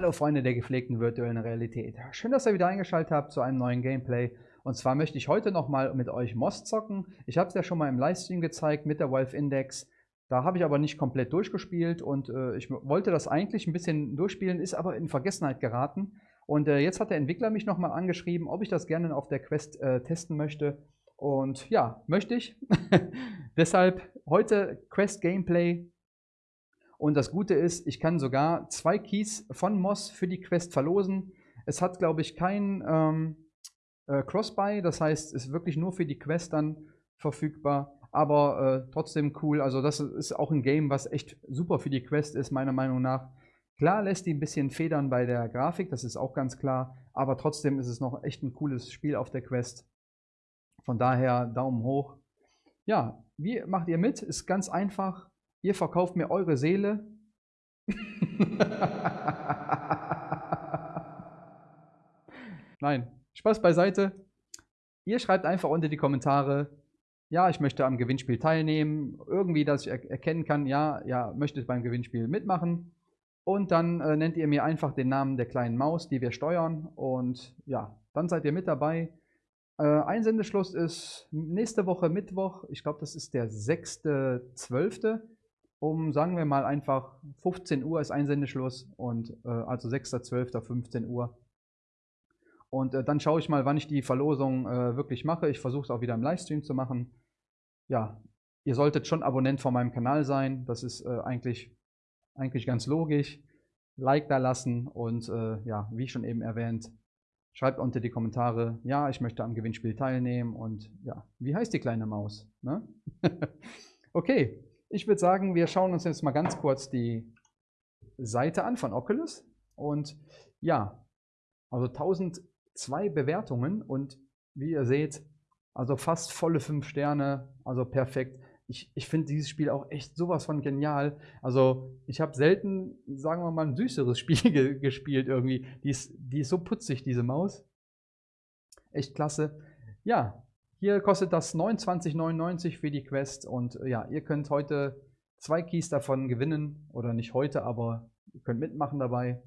Hallo Freunde der gepflegten virtuellen Realität. Schön, dass ihr wieder eingeschaltet habt zu einem neuen Gameplay. Und zwar möchte ich heute nochmal mit euch Moss zocken. Ich habe es ja schon mal im Livestream gezeigt mit der Wolf Index. Da habe ich aber nicht komplett durchgespielt und äh, ich wollte das eigentlich ein bisschen durchspielen, ist aber in Vergessenheit geraten. Und äh, jetzt hat der Entwickler mich nochmal angeschrieben, ob ich das gerne auf der Quest äh, testen möchte. Und ja, möchte ich. Deshalb heute Quest Gameplay und das Gute ist, ich kann sogar zwei Keys von Moss für die Quest verlosen. Es hat, glaube ich, kein ähm, äh, Crossbuy, das heißt, es ist wirklich nur für die Quest dann verfügbar. Aber äh, trotzdem cool. Also das ist auch ein Game, was echt super für die Quest ist, meiner Meinung nach. Klar lässt die ein bisschen federn bei der Grafik, das ist auch ganz klar. Aber trotzdem ist es noch echt ein cooles Spiel auf der Quest. Von daher Daumen hoch. Ja, wie macht ihr mit? Ist ganz einfach. Ihr verkauft mir eure Seele. Nein, Spaß beiseite. Ihr schreibt einfach unter die Kommentare, ja, ich möchte am Gewinnspiel teilnehmen. Irgendwie, dass ich er erkennen kann, ja, ja, möchte beim Gewinnspiel mitmachen. Und dann äh, nennt ihr mir einfach den Namen der kleinen Maus, die wir steuern. Und ja, dann seid ihr mit dabei. Äh, Einsendeschluss ist nächste Woche Mittwoch. Ich glaube, das ist der 6.12 um, sagen wir mal einfach, 15 Uhr ist Einsendeschluss und äh, also 6.12. 15 Uhr. Und äh, dann schaue ich mal, wann ich die Verlosung äh, wirklich mache. Ich versuche es auch wieder im Livestream zu machen. Ja, ihr solltet schon Abonnent von meinem Kanal sein. Das ist äh, eigentlich, eigentlich ganz logisch. Like da lassen und äh, ja, wie schon eben erwähnt, schreibt unter die Kommentare, ja, ich möchte am Gewinnspiel teilnehmen und ja, wie heißt die kleine Maus? Ne? okay, ich würde sagen, wir schauen uns jetzt mal ganz kurz die Seite an von Oculus. Und ja, also 1002 Bewertungen und wie ihr seht, also fast volle 5 Sterne, also perfekt. Ich, ich finde dieses Spiel auch echt sowas von genial. Also ich habe selten, sagen wir mal, ein süßeres Spiel ge gespielt irgendwie. Die ist, die ist so putzig, diese Maus. Echt klasse. Ja, hier kostet das 29,99 für die Quest und äh, ja, ihr könnt heute zwei Keys davon gewinnen oder nicht heute, aber ihr könnt mitmachen dabei.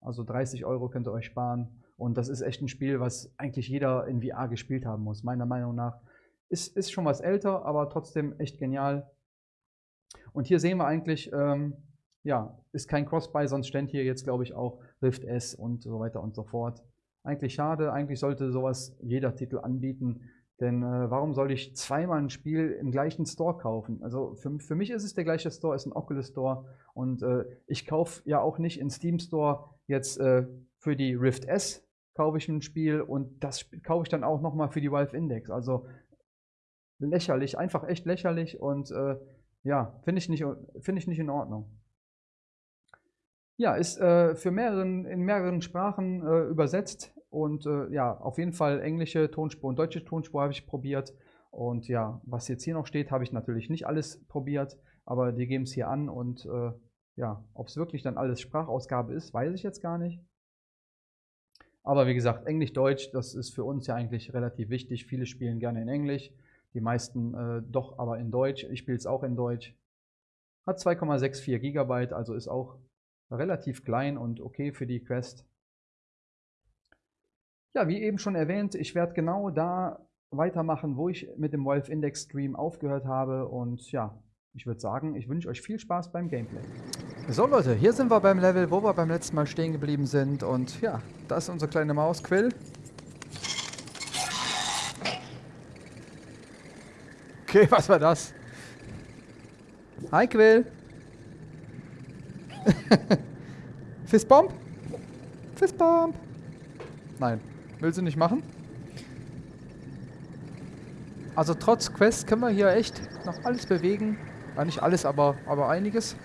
Also 30 Euro könnt ihr euch sparen und das ist echt ein Spiel, was eigentlich jeder in VR gespielt haben muss, meiner Meinung nach. Ist, ist schon was älter, aber trotzdem echt genial. Und hier sehen wir eigentlich, ähm, ja, ist kein Cross-Buy, sonst ständ hier jetzt, glaube ich, auch Rift S und so weiter und so fort. Eigentlich schade, eigentlich sollte sowas jeder Titel anbieten. Denn äh, warum soll ich zweimal ein Spiel im gleichen Store kaufen? Also für, für mich ist es der gleiche Store, ist ein Oculus Store. Und äh, ich kaufe ja auch nicht in Steam Store jetzt äh, für die Rift S kaufe ich ein Spiel und das kaufe ich dann auch nochmal für die Valve Index. Also lächerlich, einfach echt lächerlich und äh, ja, finde ich, find ich nicht in Ordnung. Ja, ist äh, für mehreren, in mehreren Sprachen äh, übersetzt. Und äh, ja, auf jeden Fall englische Tonspur und deutsche Tonspur habe ich probiert. Und ja, was jetzt hier noch steht, habe ich natürlich nicht alles probiert, aber die geben es hier an. Und äh, ja, ob es wirklich dann alles Sprachausgabe ist, weiß ich jetzt gar nicht. Aber wie gesagt, Englisch-Deutsch, das ist für uns ja eigentlich relativ wichtig. Viele spielen gerne in Englisch, die meisten äh, doch aber in Deutsch. Ich spiele es auch in Deutsch. Hat 2,64 GB, also ist auch relativ klein und okay für die Quest. Ja, wie eben schon erwähnt, ich werde genau da weitermachen, wo ich mit dem Wolf Index Stream aufgehört habe. Und ja, ich würde sagen, ich wünsche euch viel Spaß beim Gameplay. So Leute, hier sind wir beim Level, wo wir beim letzten Mal stehen geblieben sind. Und ja, das ist unsere kleine Maus, Quill. Okay, was war das? Hi Quill. Fistbomb? Fistbomb. Nein. Will sie nicht machen? Also trotz Quest können wir hier echt noch alles bewegen. Ja, nicht alles, aber, aber einiges.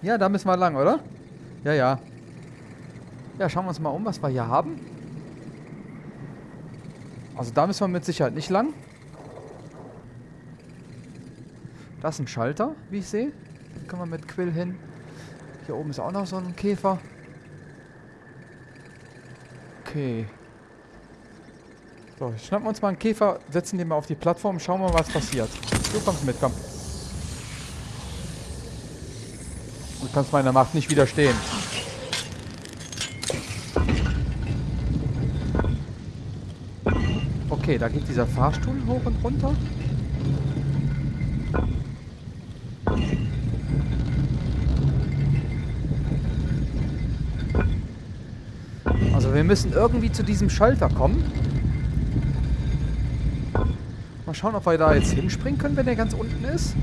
Ja, da müssen wir lang, oder? Ja, ja. Ja, schauen wir uns mal um, was wir hier haben. Also da müssen wir mit Sicherheit nicht lang. Da ist ein Schalter, wie ich sehe. Können wir mit Quill hin. Hier oben ist auch noch so ein Käfer. Okay. So, schnappen wir uns mal einen Käfer, setzen den mal auf die Plattform, schauen mal, was passiert. Du kommst mit, komm. Du kannst meiner Macht nicht widerstehen. Okay, da geht dieser Fahrstuhl hoch und runter. Wir müssen irgendwie zu diesem Schalter kommen. Mal schauen, ob wir da jetzt hinspringen können, wenn der ganz unten ist.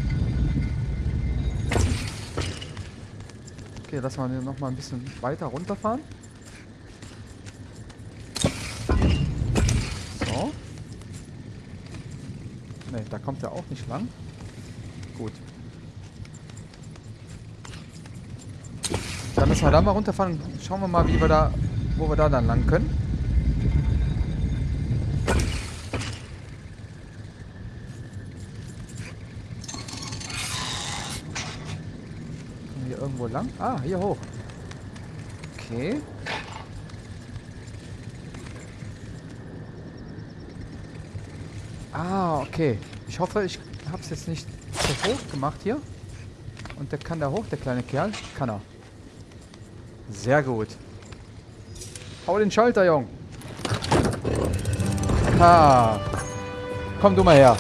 Okay, lassen wir noch mal ein bisschen weiter runterfahren. So. Ne, da kommt er auch nicht lang. Gut. Dann müssen wir da mal runterfahren. Schauen wir mal, wie wir da, wo wir da dann lang können. Kommen wir hier irgendwo lang? Ah, hier hoch. Okay. Ah, okay. Ich hoffe, ich habe es jetzt nicht zu hoch gemacht hier. Und der kann da hoch, der kleine Kerl. Kann er. Sehr gut. Hau den Schalter, Jung. Ha. Komm du mal her.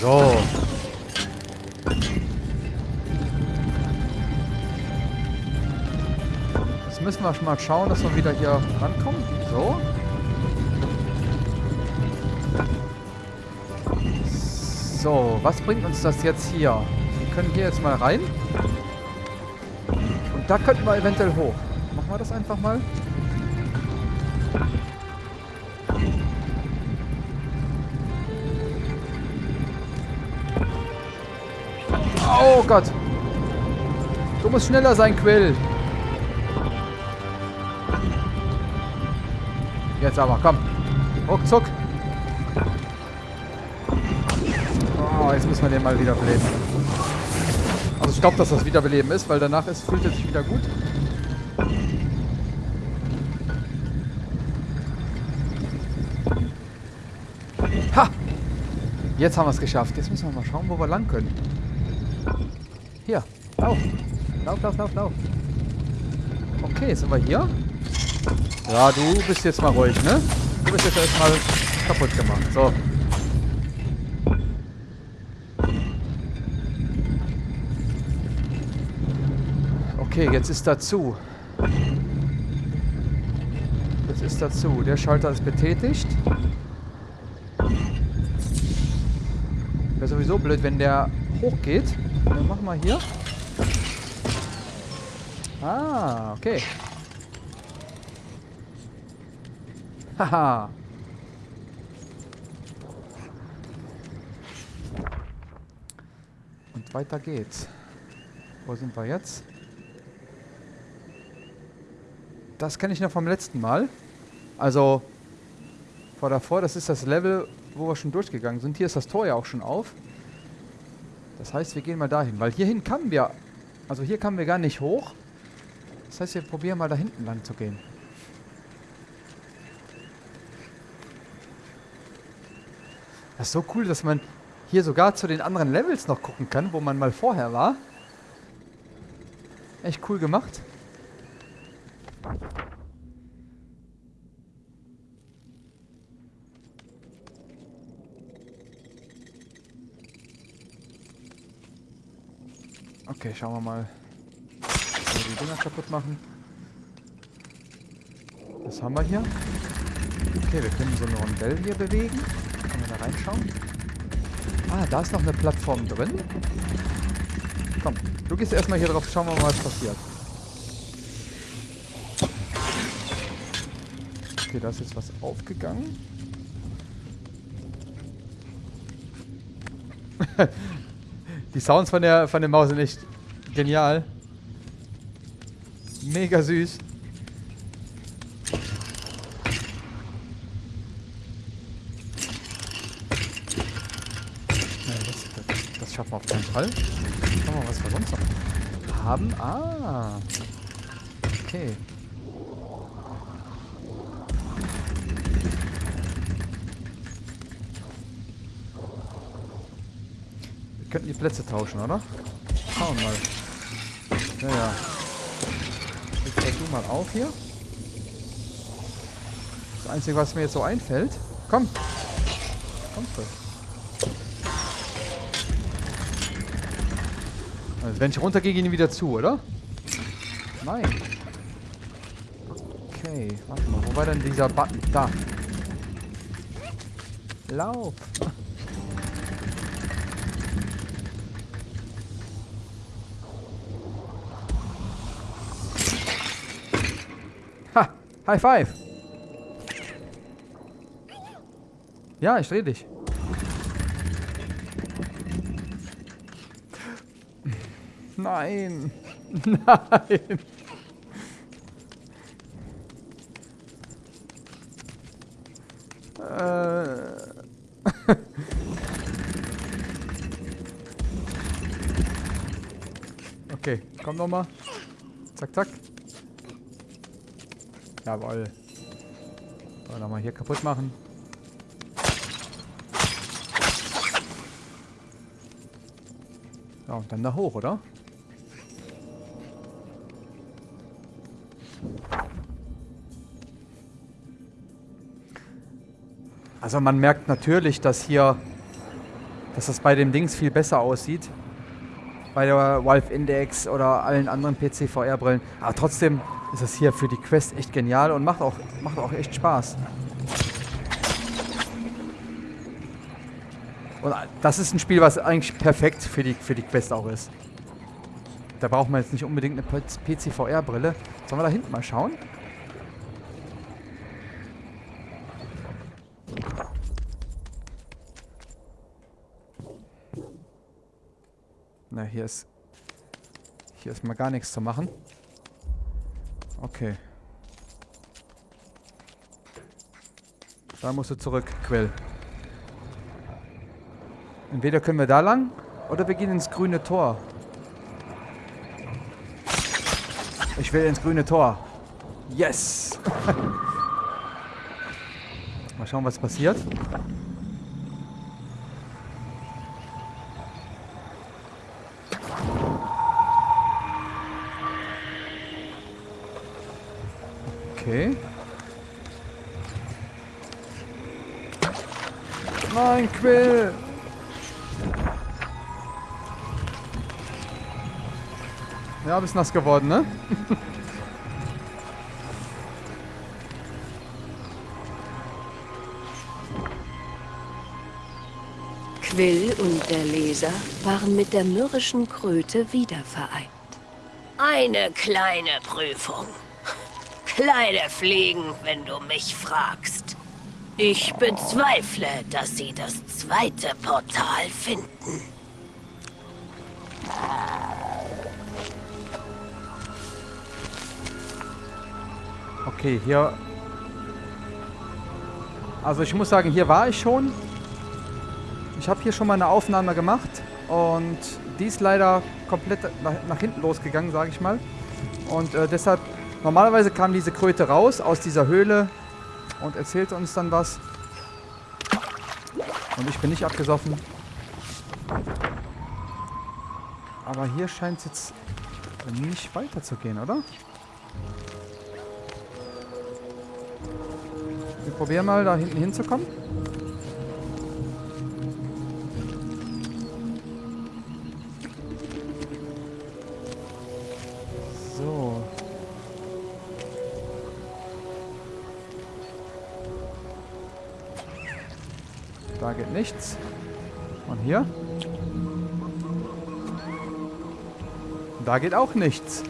So. Jetzt müssen wir mal schauen, dass wir wieder hier rankommen. So. So, was bringt uns das jetzt hier? Wir können hier jetzt mal rein. Und da könnten wir eventuell hoch. Machen wir das einfach mal. Oh Gott. Du musst schneller sein, Quill. Jetzt aber, komm. Ruckzuck. Müssen wir den mal wiederbeleben. Also ich glaube, dass das Wiederbeleben ist, weil danach ist, fühlt er sich wieder gut. Ha! Jetzt haben wir es geschafft. Jetzt müssen wir mal schauen, wo wir lang können. Hier, lauf. Lauf, lauf, lauf, lauf. Okay, sind wir hier? Ja, du bist jetzt mal ruhig, ne? Du bist jetzt erstmal kaputt gemacht. So. Okay, jetzt ist dazu. Jetzt ist dazu. Der Schalter ist betätigt. Wäre sowieso blöd, wenn der hochgeht. Dann machen wir hier. Ah, okay. Haha. Und weiter geht's. Wo sind wir jetzt? Das kenne ich noch vom letzten Mal. Also, vor davor, das ist das Level, wo wir schon durchgegangen sind. Hier ist das Tor ja auch schon auf. Das heißt, wir gehen mal dahin, weil hierhin kamen wir, also hier kamen wir gar nicht hoch. Das heißt, wir probieren mal da hinten lang zu gehen. Das ist so cool, dass man hier sogar zu den anderen Levels noch gucken kann, wo man mal vorher war. Echt cool gemacht. Okay, schauen wir mal, wie wir die Dinger kaputt machen. Was haben wir hier? Okay, wir können so eine Rondell hier bewegen. Können wir da reinschauen? Ah, da ist noch eine Plattform drin. Komm, du gehst erstmal hier drauf, schauen wir mal, was passiert. Okay, da ist jetzt was aufgegangen. Die Sounds von der, von der Maus sind echt genial. Mega süß. Das schaffen wir auf keinen Fall. Schauen wir mal, was wir sonst noch haben. Ah. Okay. Wir könnten die Plätze tauschen, oder? Schauen wir mal. Ja, ja. Jetzt du mal auf hier. Das Einzige, was mir jetzt so einfällt. Komm. Komm du. Also wenn ich runtergehe, gehen die wieder zu, oder? Nein. Okay, warte mal. Wo war denn dieser Button? Da. Lauf. Ha! High five! Ja, ich dreh dich. Nein. Nein. Äh. okay, komm nochmal. Zack, zack. Jawoll. So, nochmal hier kaputt machen. Ja, und dann da hoch, oder? Also man merkt natürlich, dass hier, dass das bei dem Dings viel besser aussieht. Bei der Valve Index oder allen anderen PC-VR-Brillen. Aber trotzdem ist das hier für die Quest echt genial und macht auch, macht auch echt Spaß. Und das ist ein Spiel, was eigentlich perfekt für die, für die Quest auch ist. Da braucht man jetzt nicht unbedingt eine PC-VR-Brille. Sollen wir da hinten mal schauen? Na, hier ist... Hier ist mal gar nichts zu machen. Okay. Da musst du zurück, Quell. Entweder können wir da lang oder wir gehen ins grüne Tor. Ich will ins grüne Tor. Yes! Mal schauen, was passiert. Okay. Nein, Quill! Ja, bist nass geworden, ne? Quill und der Leser waren mit der mürrischen Kröte wieder vereint. Eine kleine Prüfung. Kleine Fliegen, wenn du mich fragst. Ich bezweifle, dass sie das zweite Portal finden. Okay, hier... Also ich muss sagen, hier war ich schon. Ich habe hier schon mal eine Aufnahme gemacht. Und die ist leider komplett nach, nach hinten losgegangen, sage ich mal. Und äh, deshalb, normalerweise kam diese Kröte raus aus dieser Höhle und erzählte uns dann was. Und ich bin nicht abgesoffen. Aber hier scheint es jetzt nicht weiterzugehen, oder? Wir probieren mal, da hinten hinzukommen. Da geht nichts. Und hier? Da geht auch nichts.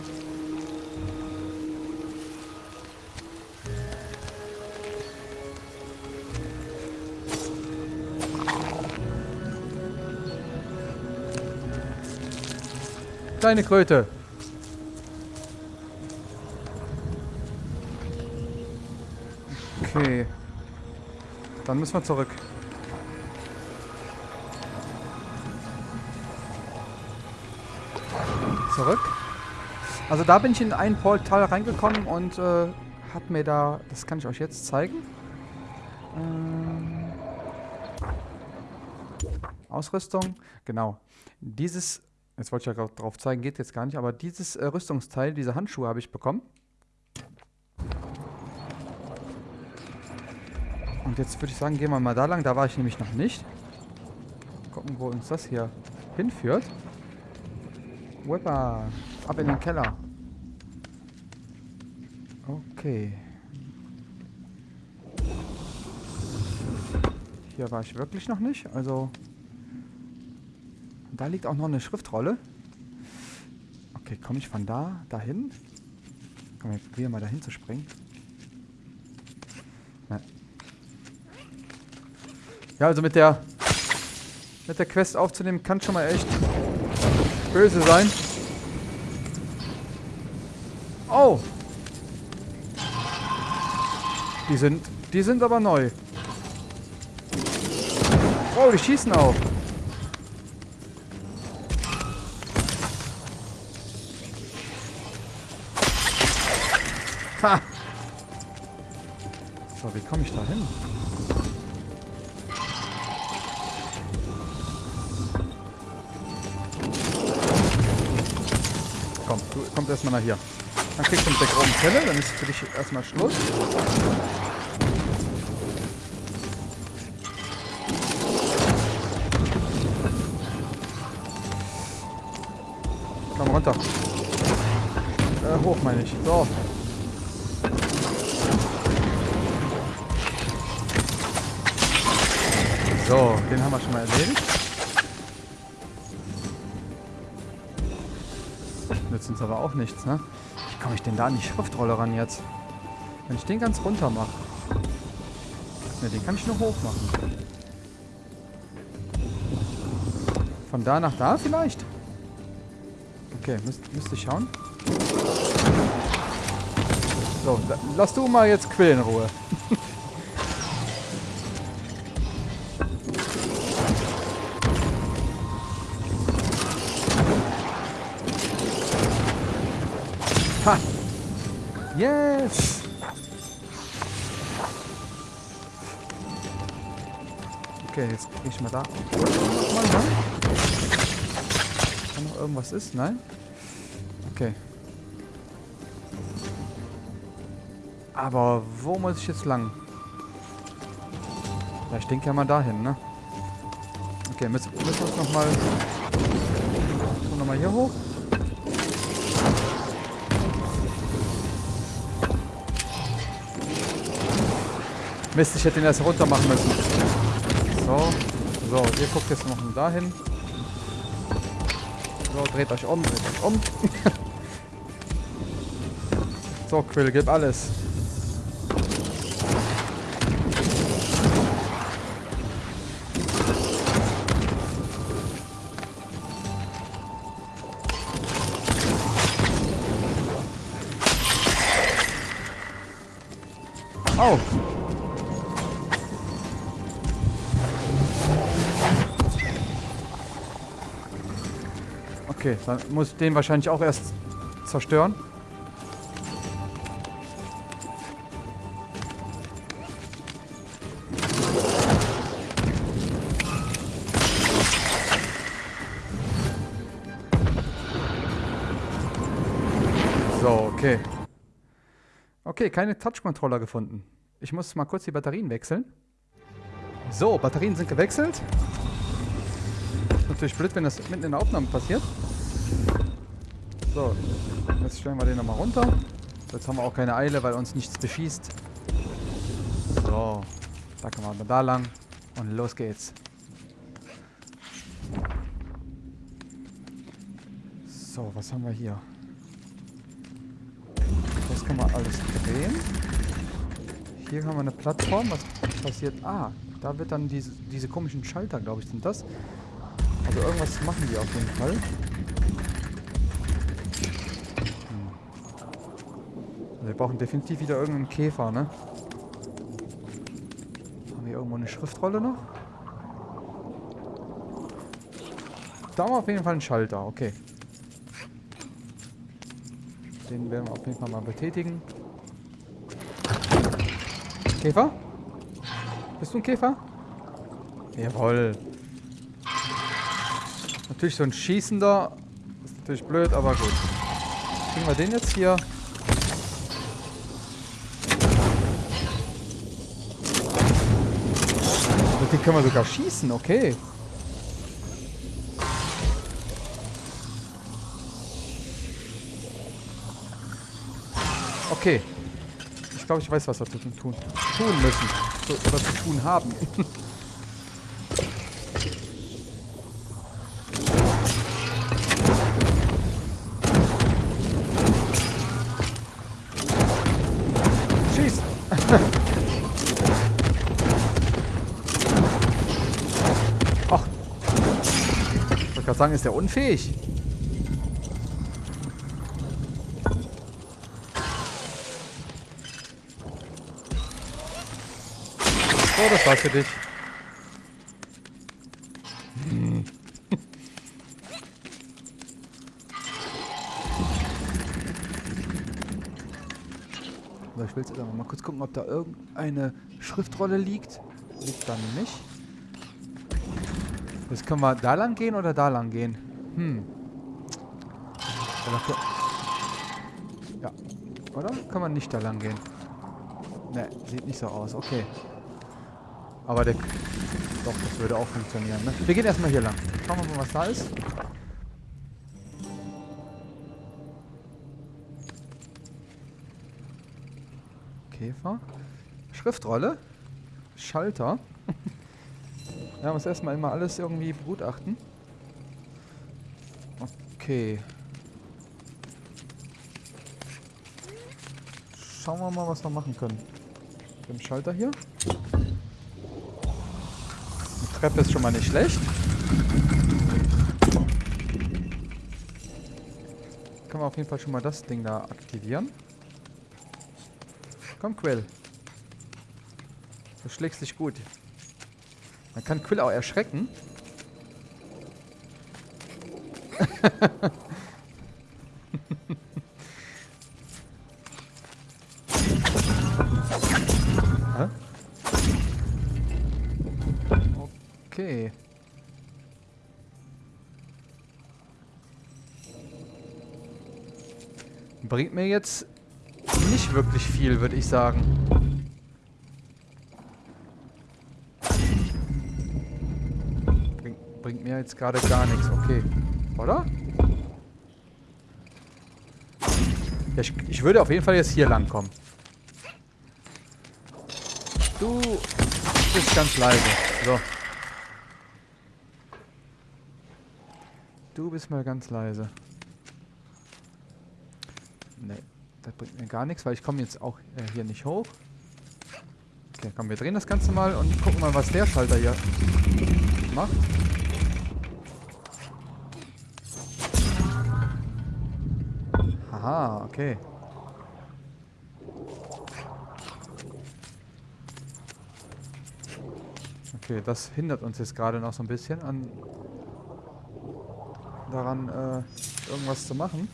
Kleine Kröte. Okay. Dann müssen wir zurück. Zurück. Also da bin ich in ein Portal reingekommen und äh, hab mir da... Das kann ich euch jetzt zeigen. Ähm, Ausrüstung. Genau. Dieses Jetzt wollte ich ja drauf zeigen, geht jetzt gar nicht. Aber dieses äh, Rüstungsteil, diese Handschuhe habe ich bekommen. Und jetzt würde ich sagen, gehen wir mal da lang. Da war ich nämlich noch nicht. Gucken, wo uns das hier hinführt. Whipper. Ab in den Keller. Okay. Hier war ich wirklich noch nicht. Also... Da liegt auch noch eine Schriftrolle. Okay, komme ich von da dahin? Komm, ich probiere mal dahin zu springen. Nein. Ja, also mit der mit der Quest aufzunehmen kann schon mal echt böse sein. Oh! Die sind, die sind aber neu. Oh, die schießen auch. Ha! So, wie komme ich da hin? Kommst erstmal nach hier. Dann kriegst du mit der grauen Zelle, dann ist für dich erstmal Schluss. Komm runter. Äh, hoch meine ich. So. So, den haben wir schon mal erledigt. Uns aber auch nichts, ne? Wie komme ich denn da an die Schriftrolle ran jetzt? Wenn ich den ganz runter mache. Ne, den kann ich nur hoch machen. Von da nach da vielleicht? Okay, müsste müsst ich schauen. So, lass du mal jetzt Quill Ruhe. Okay, jetzt kriege ich mal da. Mal lang. Wenn noch irgendwas ist, nein? Okay. Aber wo muss ich jetzt lang? Ja, ich denke ja mal dahin, ne? Okay, müssen, müssen wir uns nochmal... Nochmal hier hoch. Mist, ich hätte ihn erst runter machen müssen. So. So, ihr guckt jetzt noch dahin. So, dreht euch um, dreht euch um. so, Quill, gib alles. Dann muss ich den wahrscheinlich auch erst zerstören. So, okay. Okay, keine Touch-Controller gefunden. Ich muss mal kurz die Batterien wechseln. So, Batterien sind gewechselt. Natürlich blöd, wenn das mitten in der Aufnahme passiert. So, jetzt stellen wir den nochmal runter. Jetzt haben wir auch keine Eile, weil uns nichts beschießt. So, da können wir da lang. Und los geht's. So, was haben wir hier? Das kann man alles drehen. Hier haben wir eine Plattform. Was passiert? Ah, da wird dann diese, diese komischen Schalter, glaube ich, sind das. Also irgendwas machen die auf jeden Fall. Hm. Also wir brauchen definitiv wieder irgendeinen Käfer, ne? Haben wir irgendwo eine Schriftrolle noch? Da haben wir auf jeden Fall einen Schalter, okay. Den werden wir auf jeden Fall mal betätigen. Käfer? Bist du ein Käfer? Jawohl. Natürlich so ein schießender Natürlich blöd, aber gut. Kriegen wir den jetzt hier? Mit dem können wir sogar schießen, okay. Okay. Ich glaube, ich weiß, was wir tun, tun, tun müssen. So, oder zu tun haben. sagen, ist der unfähig? So, das war's für dich. Hm. Ich will jetzt aber mal kurz gucken, ob da irgendeine Schriftrolle liegt. Liegt da nicht. Jetzt können wir da lang gehen oder da lang gehen? Hm. Ja. Oder? Kann man nicht da lang gehen? Ne, sieht nicht so aus. Okay. Aber der... Doch, das würde auch funktionieren, ne? Wir gehen erstmal hier lang. Schauen wir mal, was da ist. Käfer. Schriftrolle. Schalter. ja, muss erstmal immer alles irgendwie begutachten. Okay. Schauen wir mal, was wir machen können. Den Schalter hier. Die Treppe ist schon mal nicht schlecht. Können wir auf jeden Fall schon mal das Ding da aktivieren. Komm, Quill. Du schlägst dich gut. Man kann Quill auch erschrecken. Okay. Bringt mir jetzt nicht wirklich viel, würde ich sagen. Mir jetzt gerade gar nichts, okay. Oder? Ja, ich, ich würde auf jeden Fall jetzt hier lang kommen. Du bist ganz leise. So. Du bist mal ganz leise. Nee, das bringt mir gar nichts, weil ich komme jetzt auch äh, hier nicht hoch. Okay, komm, wir drehen das Ganze mal und gucken mal, was der Schalter hier macht. Aha, okay. Okay, das hindert uns jetzt gerade noch so ein bisschen an daran, äh, irgendwas zu machen.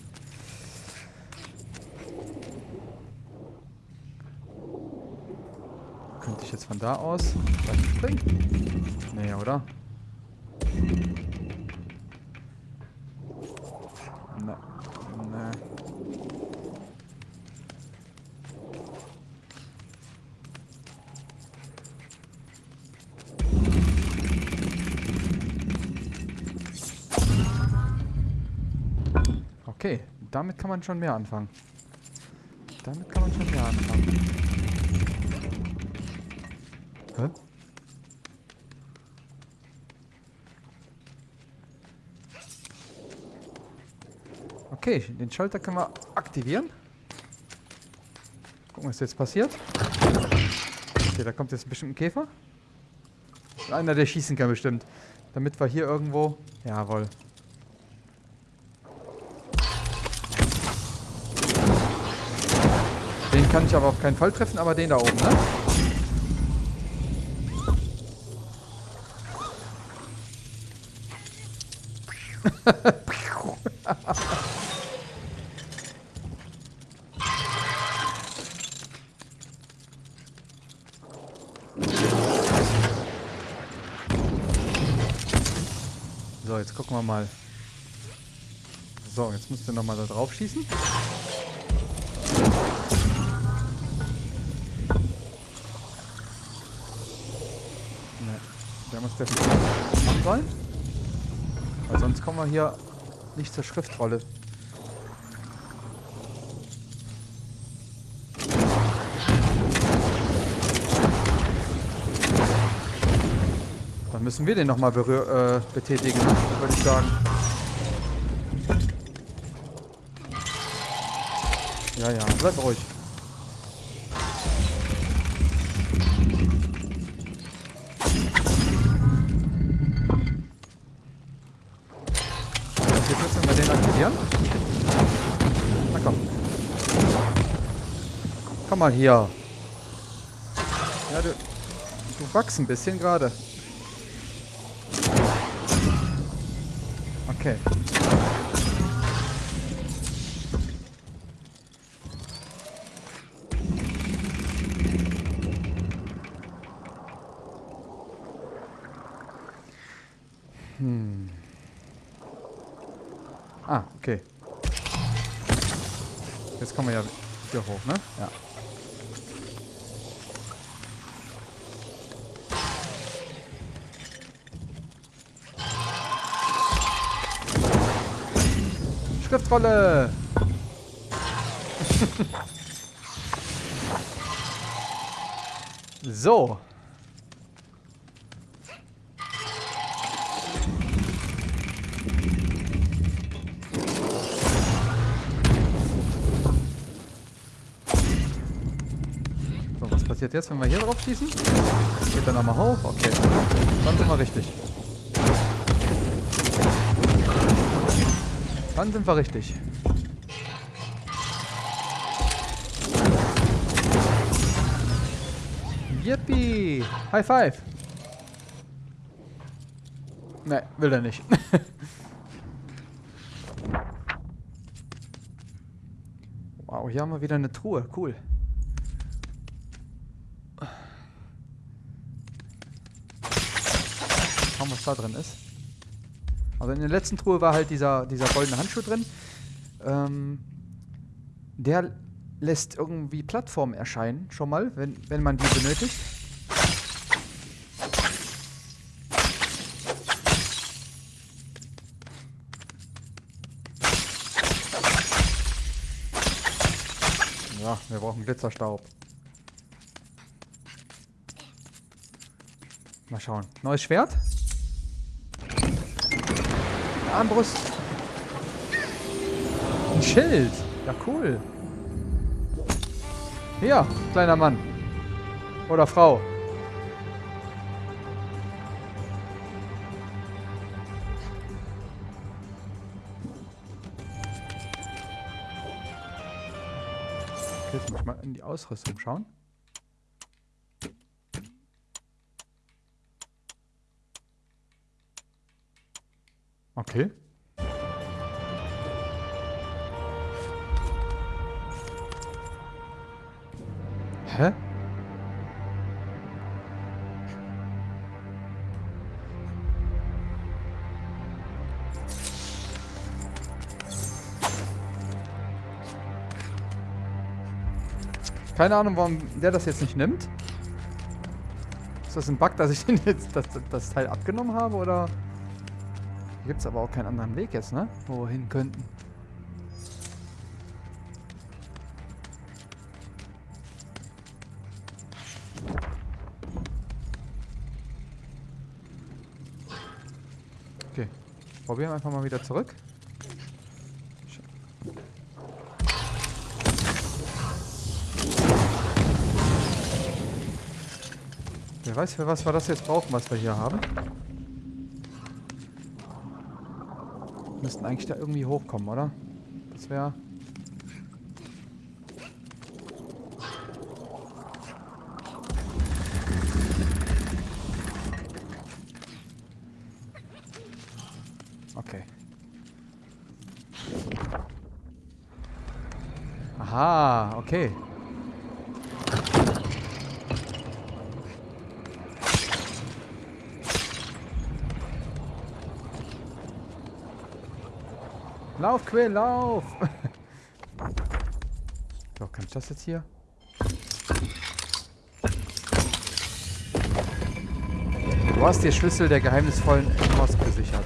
Könnte ich jetzt von da aus springen? Nee, oder? Damit kann man schon mehr anfangen. Damit kann man schon mehr anfangen. Hä? Okay, den Schalter können wir aktivieren. Gucken, was jetzt passiert. Okay, da kommt jetzt bestimmt ein Käfer. Einer, der schießen kann bestimmt. Damit wir hier irgendwo... Jawohl. Kann ich aber auf keinen Fall treffen, aber den da oben, ne? So, jetzt gucken wir mal. So, jetzt müsst ihr nochmal da drauf schießen. Kommen wir hier nicht zur Schriftrolle. Dann müssen wir den nochmal äh, betätigen, würde ich sagen. Ja, ja, bleib ruhig. Komm mal hier. Ja, du, du wachst ein bisschen gerade. Okay. Hm. Ah, okay. Jetzt kommen wir ja hier hoch, ne? Ja. Schriftrolle! so. Was passiert jetzt, wenn wir hier drauf schießen? Geht er nochmal hoch? Okay. Dann sind wir richtig. Dann sind wir richtig. Yippie! High five! Ne, will er nicht. wow, hier haben wir wieder eine Truhe. Cool. Schauen, was da drin ist. Also in der letzten Truhe war halt dieser, dieser goldene Handschuh drin. Ähm, der lässt irgendwie Plattformen erscheinen, schon mal, wenn, wenn man die benötigt. Ja, wir brauchen Glitzerstaub. Mal schauen. Neues Schwert? Armbrust. Ein Schild. Ja, cool. Hier, kleiner Mann. Oder Frau. Okay, jetzt muss ich mal in die Ausrüstung schauen. Okay. Hä? Keine Ahnung, warum der das jetzt nicht nimmt. Ist das ein Bug, dass ich den jetzt das, das Teil abgenommen habe, oder? Gibt es aber auch keinen anderen Weg jetzt, ne? Wo wir hin könnten. Okay. Probieren wir einfach mal wieder zurück. Wer weiß, für was wir das jetzt brauchen, was wir hier haben. Müssten eigentlich da irgendwie hochkommen, oder? Das wäre... Okay. Aha, okay. Lauf, Quill, lauf! so, kann ich das jetzt hier? Du hast die Schlüssel der geheimnisvollen Post gesichert.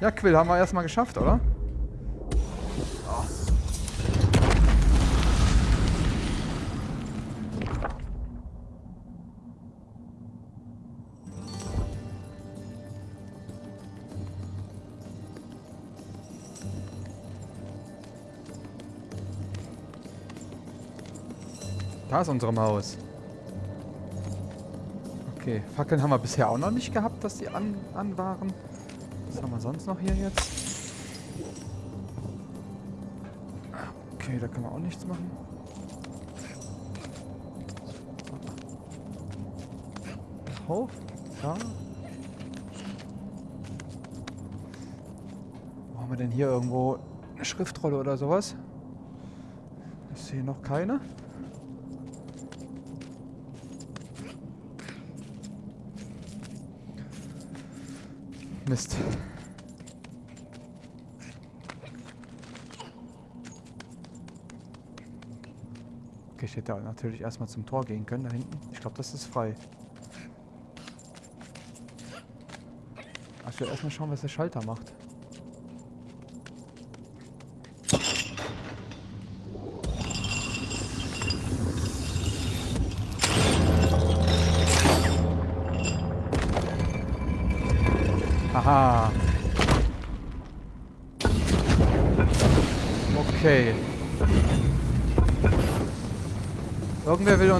Ja, Quill, haben wir erstmal geschafft, oder? Da ist unsere Maus. Okay, Fackeln haben wir bisher auch noch nicht gehabt, dass die an, an waren. Was haben wir sonst noch hier jetzt? Okay, da können wir auch nichts machen. Hoch? Da? Wo haben wir denn hier irgendwo eine Schriftrolle oder sowas? Ich sehe noch keine. Mist. Okay, ich hätte natürlich erstmal zum Tor gehen können da hinten. Ich glaube, das ist frei. Will erstmal schauen, was der Schalter macht.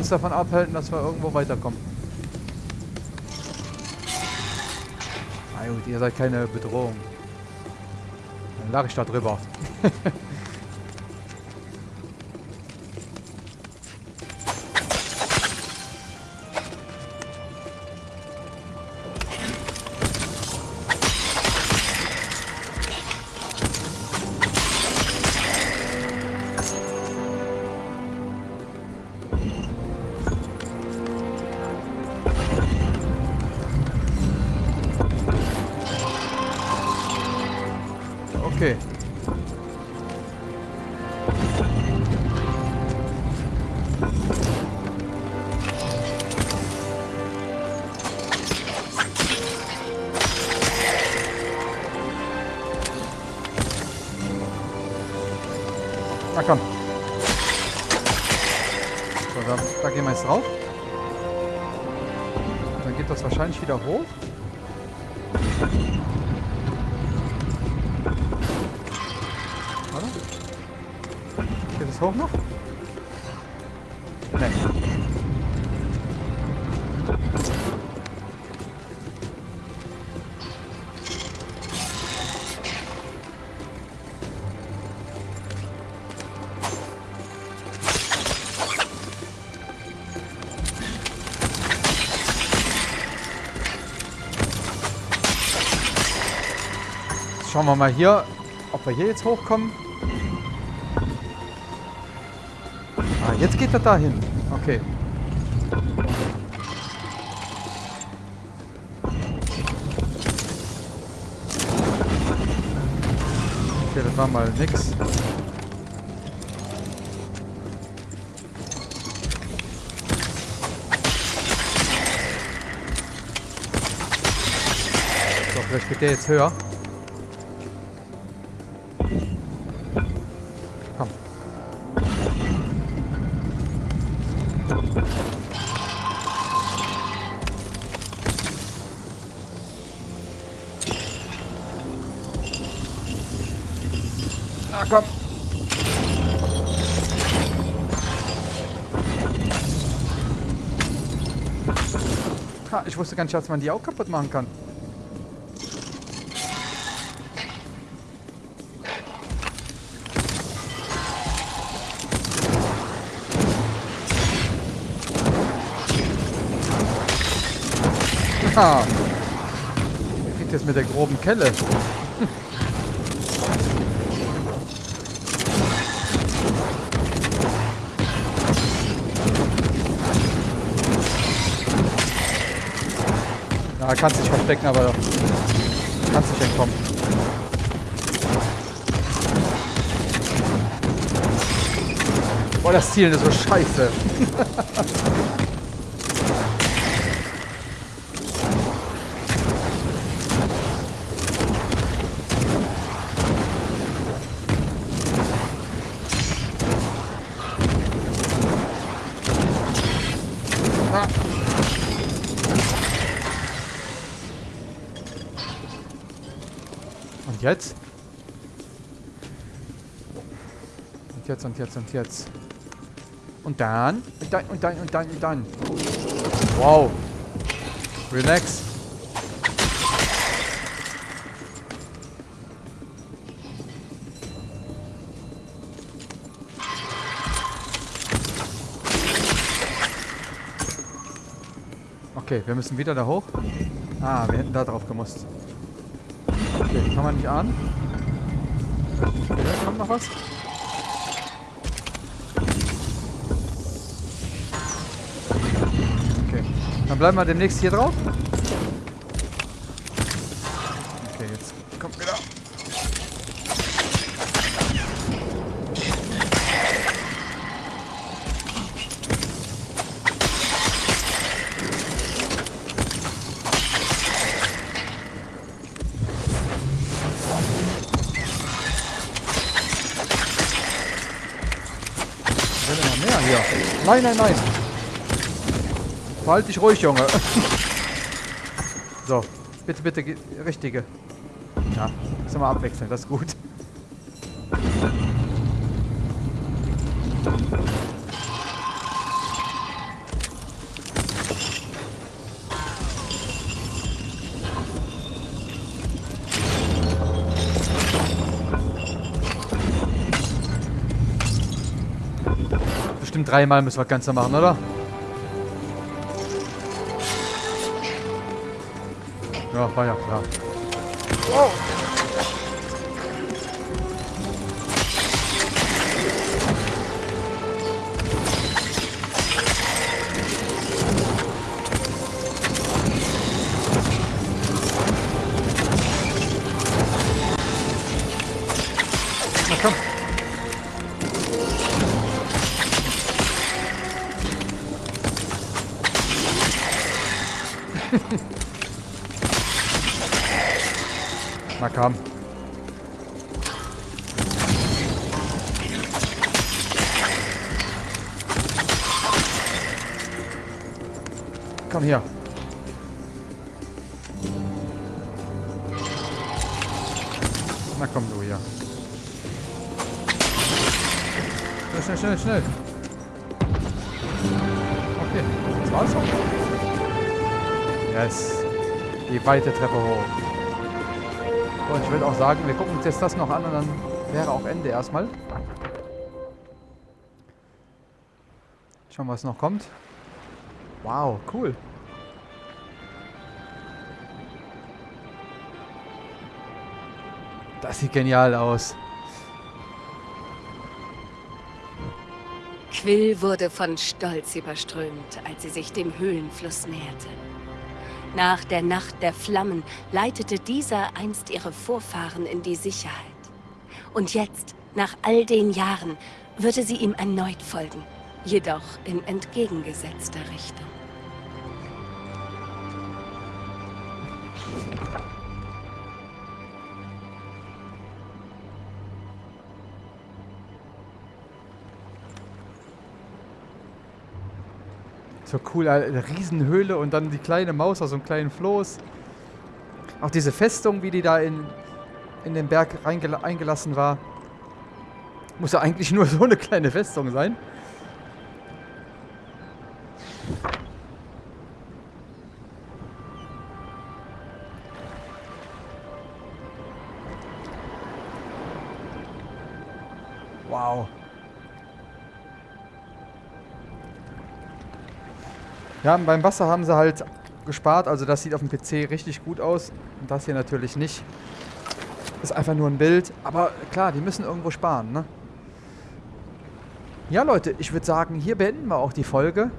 Uns davon abhalten, dass wir irgendwo weiterkommen. Na gut, ihr seid keine Bedrohung. Dann lag ich da drüber. Schauen wir mal hier, ob wir hier jetzt hochkommen. Ah, jetzt geht er dahin. Okay. Okay, das war mal nix. So, vielleicht geht der jetzt höher. Wusste gar nicht, dass man die auch kaputt machen kann. Ha! Kriegt jetzt mit der groben Kelle. Ah, kannst dich verstecken, aber kannst nicht entkommen. Boah, das Zielen ist so scheiße. Und jetzt und jetzt und dann. Und dann und dann und dann und dann. Wow. Relax. Okay, wir müssen wieder da hoch. Ah, wir hätten da drauf gemusst. Okay, kann man nicht ahnen. Okay, kommt noch was. Dann bleiben wir demnächst hier drauf. Okay, jetzt kommt wieder. Nein, nein, nein. Verhalt dich ruhig, Junge. so, bitte, bitte, ge- richtige. Ja, ist immer abwechselnd, das ist gut. Bestimmt dreimal müssen wir das Ganze machen, oder? Ja, war ja klar. Na Die weite Treppe hoch. Und ich würde auch sagen, wir gucken uns jetzt das noch an und dann wäre auch Ende erstmal. Schauen, was noch kommt. Wow, cool. Das sieht genial aus. Quill wurde von Stolz überströmt, als sie sich dem Höhlenfluss näherte. Nach der Nacht der Flammen leitete dieser einst ihre Vorfahren in die Sicherheit. Und jetzt, nach all den Jahren, würde sie ihm erneut folgen, jedoch in entgegengesetzter Richtung. So cool, eine Riesenhöhle und dann die kleine Maus aus so einem kleinen Floß. Auch diese Festung, wie die da in, in den Berg eingelassen war. Muss ja eigentlich nur so eine kleine Festung sein. Wow. Ja, beim Wasser haben sie halt gespart, also das sieht auf dem PC richtig gut aus und das hier natürlich nicht. Ist einfach nur ein Bild, aber klar, die müssen irgendwo sparen, ne? Ja, Leute, ich würde sagen, hier beenden wir auch die Folge.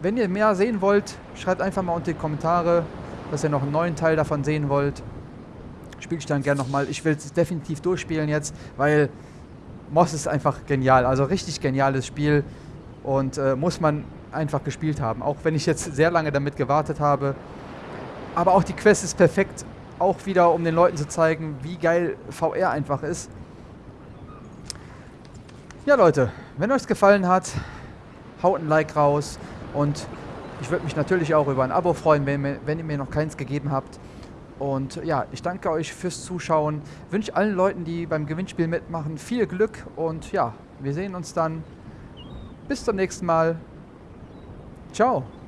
Wenn ihr mehr sehen wollt, schreibt einfach mal unter die Kommentare, dass ihr noch einen neuen Teil davon sehen wollt. Spiele ich dann gerne nochmal. Ich will es definitiv durchspielen jetzt, weil Moss ist einfach genial. Also richtig geniales Spiel und äh, muss man einfach gespielt haben. Auch wenn ich jetzt sehr lange damit gewartet habe. Aber auch die Quest ist perfekt. Auch wieder, um den Leuten zu zeigen, wie geil VR einfach ist. Ja, Leute, wenn euch es gefallen hat, haut ein Like raus. Und ich würde mich natürlich auch über ein Abo freuen, wenn, wenn ihr mir noch keins gegeben habt. Und ja, ich danke euch fürs Zuschauen. Wünsche allen Leuten, die beim Gewinnspiel mitmachen, viel Glück. Und ja, wir sehen uns dann. Bis zum nächsten Mal. Tchau!